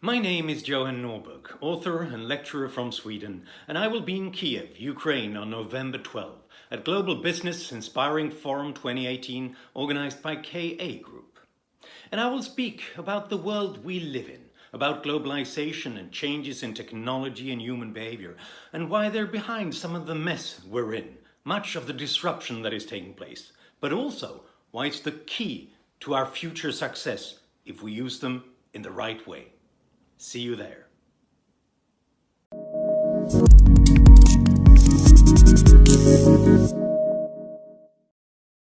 My name is Johan Norberg, author and lecturer from Sweden, and I will be in Kiev, Ukraine on November 12 at Global Business Inspiring Forum 2018 organized by KA Group. And I will speak about the world we live in, about globalization and changes in technology and human behavior, and why they're behind some of the mess we're in, much of the disruption that is taking place, but also why it's the key to our future success if we use them in the right way. See you there.